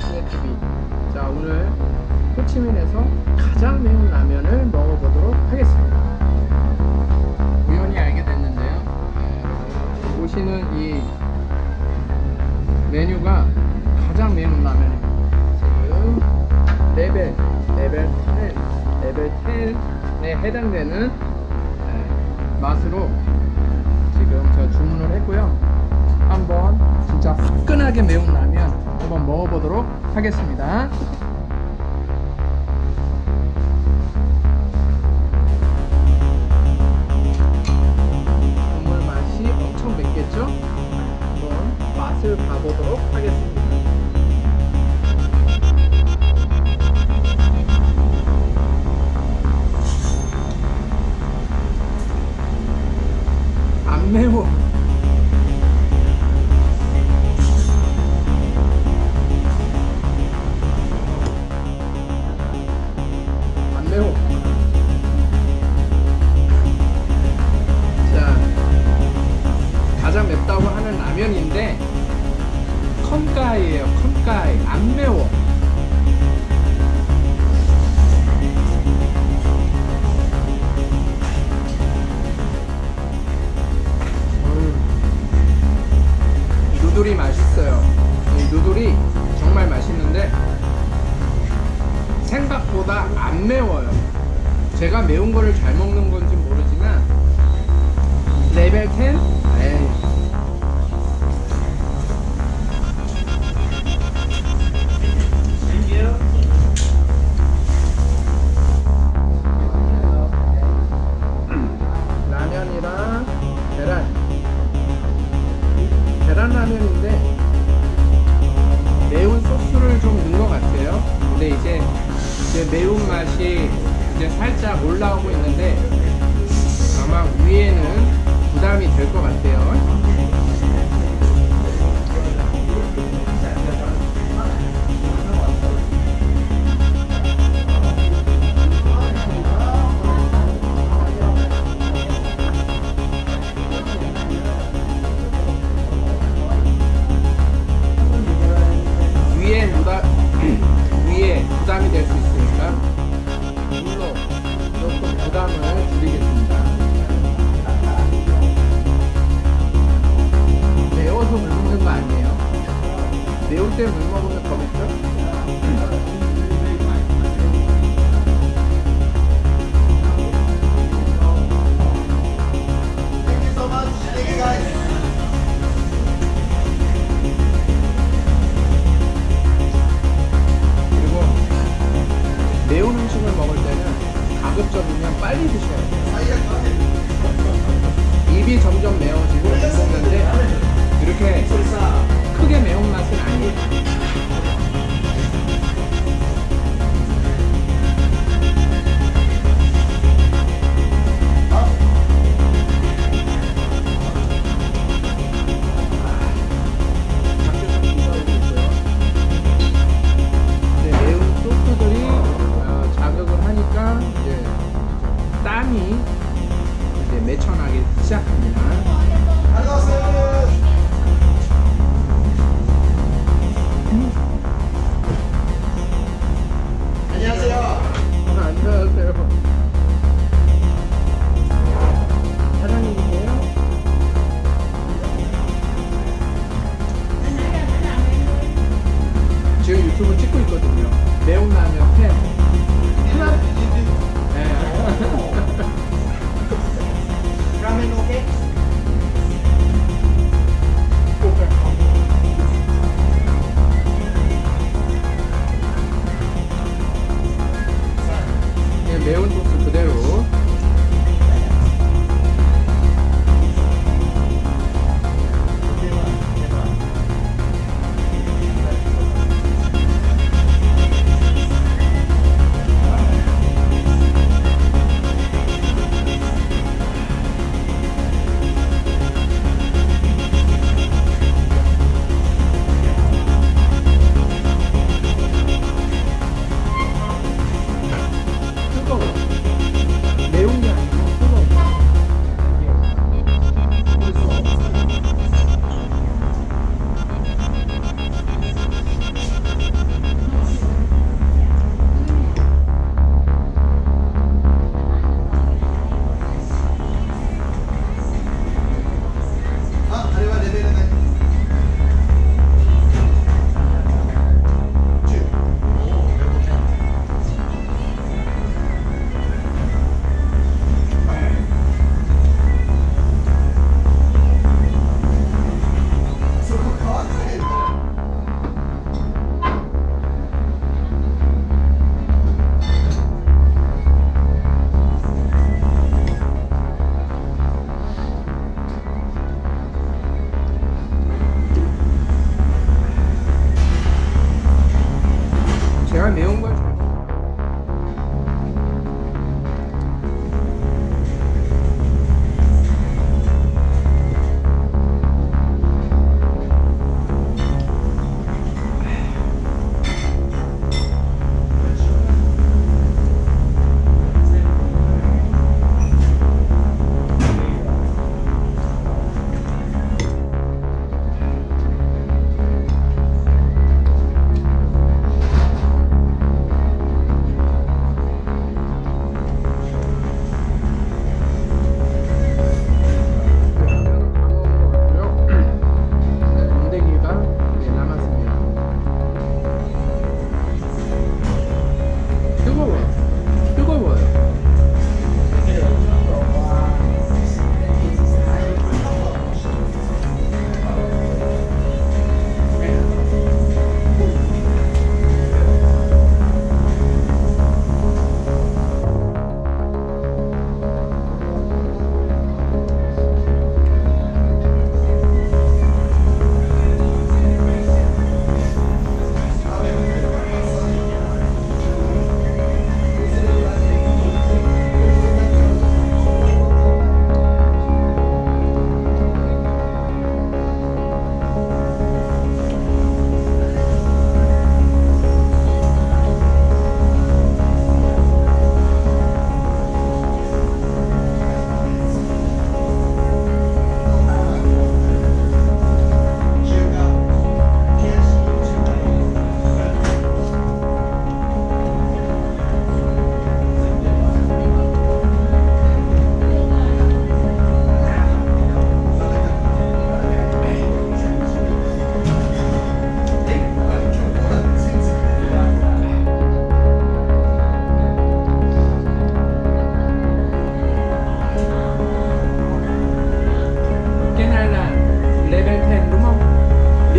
TV. 자 오늘 호치민에서 가장 매운 라면을 먹어보도록 하겠습니다. 우연히 알게 됐는데요. 네, 보시는 이 메뉴가 가장 매운 라면입니다. 지금 레벨 레벨 10 레벨 10에 해당되는 네, 맛으로 지금 저 주문을 했고요. 보도록 하겠습니다. 국물 맛이 엄청 맵겠죠? 한번 맛을 봐보도록 하겠습니다. 안 매워. 누들이 맛있어요. 이 누들이 정말 맛있는데 생각보다 안 매워요. 제가 매운 거를 잘 먹는 건지 모르지만 레벨 10?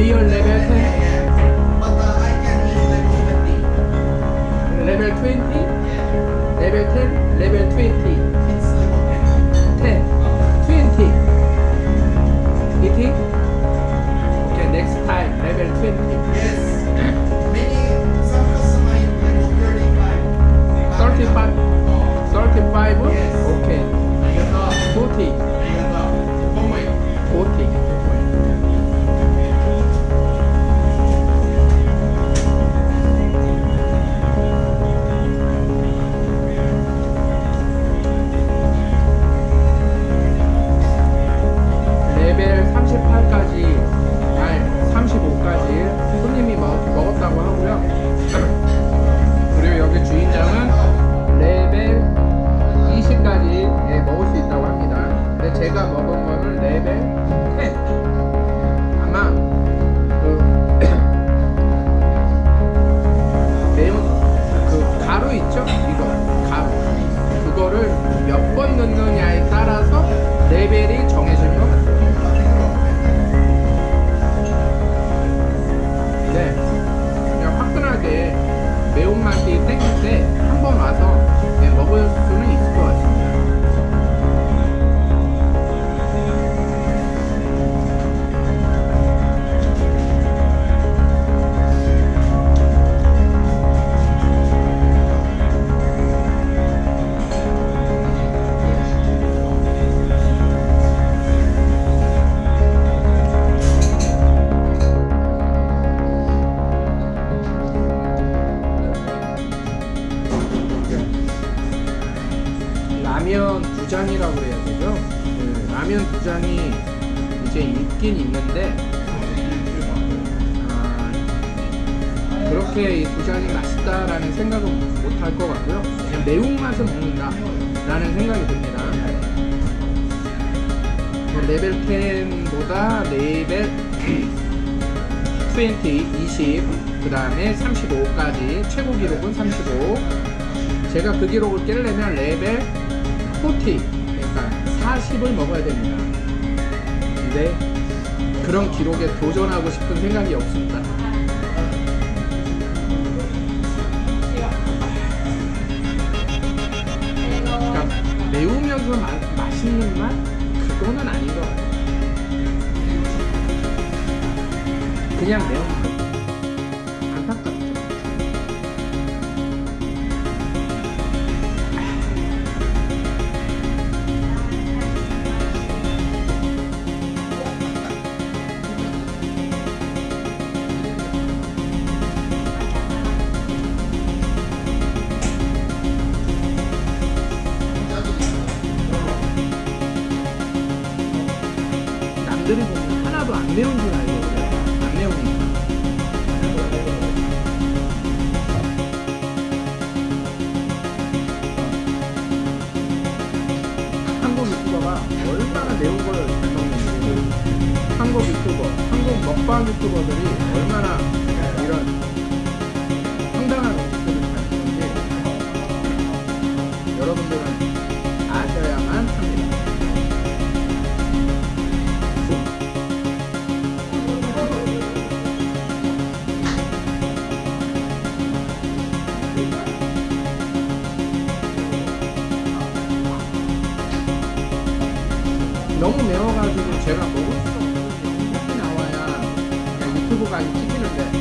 Leo Leverton 레벨 10 아마 그 매운 그 가루 있죠? 이거 가루. 그거를 몇 번 넣느냐에 따라서 레벨이 정해지는 것 같아요. 네, 그냥 화끈하게 매운맛이 땡길 때 한 번 와서 네, 먹을 수는 것 라면 두 잔이라고 해야 되죠? 그 라면 두 잔이 이제 있긴 있는데 아, 그렇게 이두 잔이 맛있다라는 생각은 못 할 것 같고요. 그냥 매운맛을 먹는다 라는 생각이 듭니다. 레벨 10보다 레벨 20, 20, 그 다음에 35까지 최고 기록은 35. 제가 그 기록을 깨려면 레벨 40, 그러니까 40을 먹어야 됩니다. 근데 그런 기록에 도전하고 싶은 생각이 없습니다. 그러니까 매우면서 마, 맛있는 맛? 그거는 아닌 것 같아요. 그냥 매운 맛. 유튜버, 한국 먹방 유튜버들이 얼마나 이런 황당한 음식들을 잘 먹는지 여러분들은 아셔야만 합니다. 너무 매워가지고 제가 먹을 수없 유튜브가 찍히는데